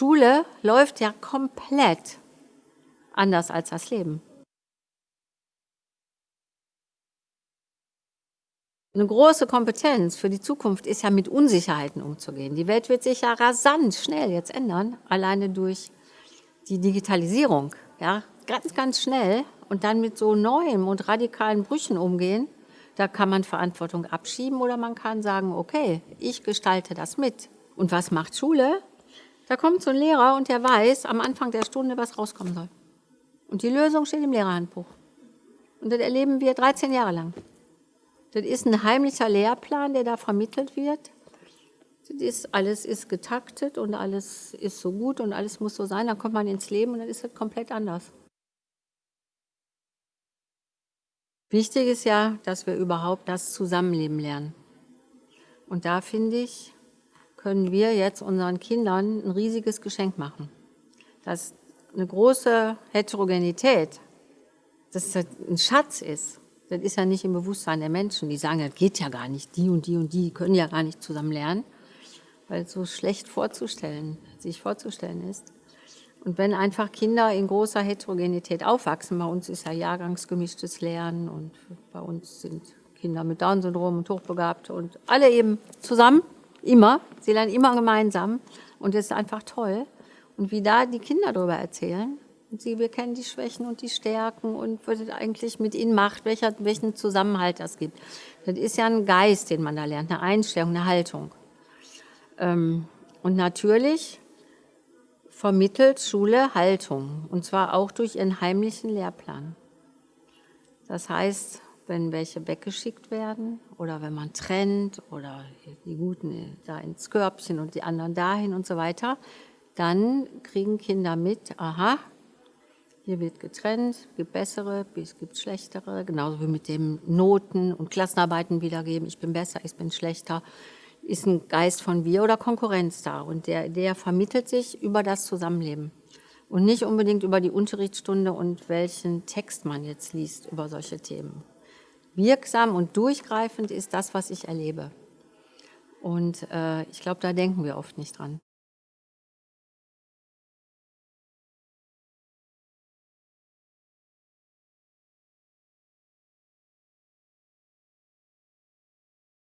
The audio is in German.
Schule läuft ja komplett anders als das Leben. Eine große Kompetenz für die Zukunft ist ja mit Unsicherheiten umzugehen. Die Welt wird sich ja rasant schnell jetzt ändern, alleine durch die Digitalisierung. Ja, ganz, ganz schnell und dann mit so neuen und radikalen Brüchen umgehen. Da kann man Verantwortung abschieben oder man kann sagen, okay, ich gestalte das mit. Und was macht Schule? Da kommt so ein Lehrer und der weiß am Anfang der Stunde, was rauskommen soll. Und die Lösung steht im Lehrerhandbuch. Und das erleben wir 13 Jahre lang. Das ist ein heimlicher Lehrplan, der da vermittelt wird. Das ist, alles ist getaktet und alles ist so gut und alles muss so sein. Dann kommt man ins Leben und dann ist das komplett anders. Wichtig ist ja, dass wir überhaupt das Zusammenleben lernen. Und da finde ich, können wir jetzt unseren Kindern ein riesiges Geschenk machen. Dass eine große Heterogenität, dass das ein Schatz ist. Das ist ja nicht im Bewusstsein der Menschen. Die sagen, das geht ja gar nicht. Die und die und die können ja gar nicht zusammen lernen, weil es so schlecht vorzustellen, sich vorzustellen ist. Und wenn einfach Kinder in großer Heterogenität aufwachsen, bei uns ist ja jahrgangsgemischtes Lernen und bei uns sind Kinder mit Down-Syndrom und Hochbegabte und alle eben zusammen, immer, sie lernen immer gemeinsam und das ist einfach toll. Und wie da die Kinder darüber erzählen, und sie, wir kennen die Schwächen und die Stärken und was es eigentlich mit ihnen macht, welcher, welchen Zusammenhalt das gibt. Das ist ja ein Geist, den man da lernt, eine Einstellung, eine Haltung. Ähm, und natürlich vermittelt Schule Haltung, und zwar auch durch ihren heimlichen Lehrplan. Das heißt, wenn welche weggeschickt werden oder wenn man trennt oder die Guten da ins Körbchen und die anderen dahin und so weiter, dann kriegen Kinder mit, aha, hier wird getrennt, es gibt bessere, es gibt schlechtere, genauso wie mit dem Noten und Klassenarbeiten wiedergeben, ich bin besser, ich bin schlechter ist ein Geist von Wir oder Konkurrenz da und der, der vermittelt sich über das Zusammenleben und nicht unbedingt über die Unterrichtsstunde und welchen Text man jetzt liest über solche Themen. Wirksam und durchgreifend ist das, was ich erlebe. Und äh, ich glaube, da denken wir oft nicht dran.